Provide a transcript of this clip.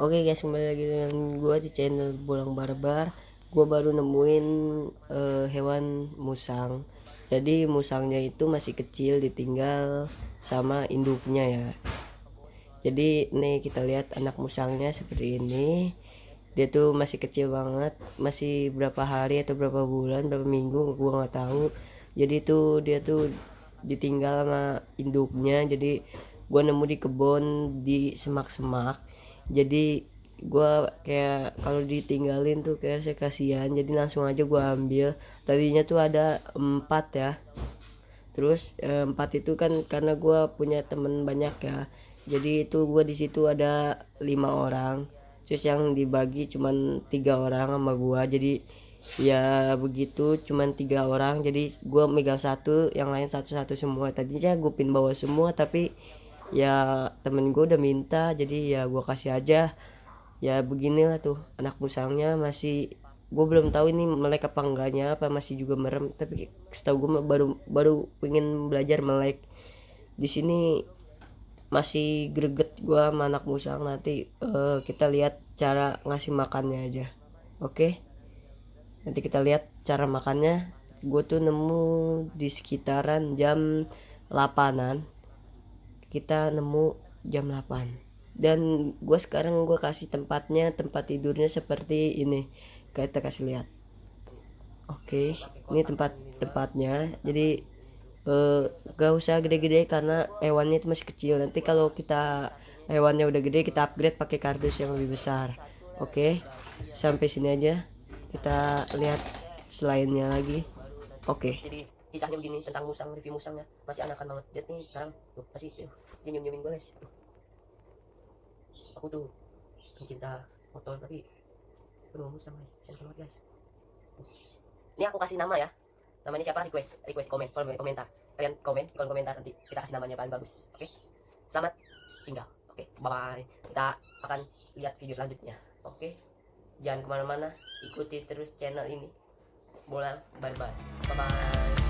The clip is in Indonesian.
Oke guys kembali lagi dengan gua di channel Bolang Barbar. Gua baru nemuin eh, hewan musang. Jadi musangnya itu masih kecil ditinggal sama induknya ya. Jadi nih kita lihat anak musangnya seperti ini. Dia tuh masih kecil banget Masih berapa hari atau berapa bulan berapa minggu gua nggak tahu. Jadi tuh dia tuh ditinggal sama induknya. Jadi gua nemu di kebun di semak-semak jadi gua kayak kalau ditinggalin tuh kayak saya kasihan. Jadi langsung aja gua ambil. Tadinya tuh ada empat ya. Terus eh, empat itu kan karena gua punya temen banyak ya. Jadi itu gua di situ ada lima orang. Terus yang dibagi cuman tiga orang sama gua. Jadi ya begitu cuman tiga orang. Jadi gua megang satu yang lain satu-satu semua. Tadinya gue pin bawa semua tapi ya temen gue udah minta jadi ya gue kasih aja. Ya beginilah tuh anak musangnya masih gue belum tahu ini melek apa enggaknya apa masih juga merem. Tapi setahu gue baru baru pengen belajar melek. Di sini masih greget gue sama anak musang nanti eh, kita lihat cara ngasih makannya aja. Oke? Nanti kita lihat cara makannya. Gue tuh nemu di sekitaran jam 8an kita nemu jam 8 dan gue sekarang gue kasih tempatnya tempat tidurnya seperti ini. Kita kasih lihat. Oke ini tempat tempatnya. Jadi eh, gak usah gede-gede karena hewannya itu masih kecil. Nanti kalau kita hewannya udah gede kita upgrade pakai kardus yang lebih besar. Oke sampai sini aja. Kita lihat selainnya lagi. Oke. jadi kisahnya begini tentang musang review musangnya. Masih anakan banget. Lihat nih sekarang. Tuh masih tuh. Dia nyium nyiumin gue guys aku tuh pencinta motor tapi aduh musang guys. Sayang banget guys. Ini aku kasih nama ya. Namanya siapa? Request request komen kolom komentar. Kalian komen di kolom komentar nanti kita kasih namanya paling bagus oke? Selamat tinggal oke? Bye bye kita akan lihat video selanjutnya oke? Jangan ke mana-mana ikuti terus channel ini. Bola bye bye bye bye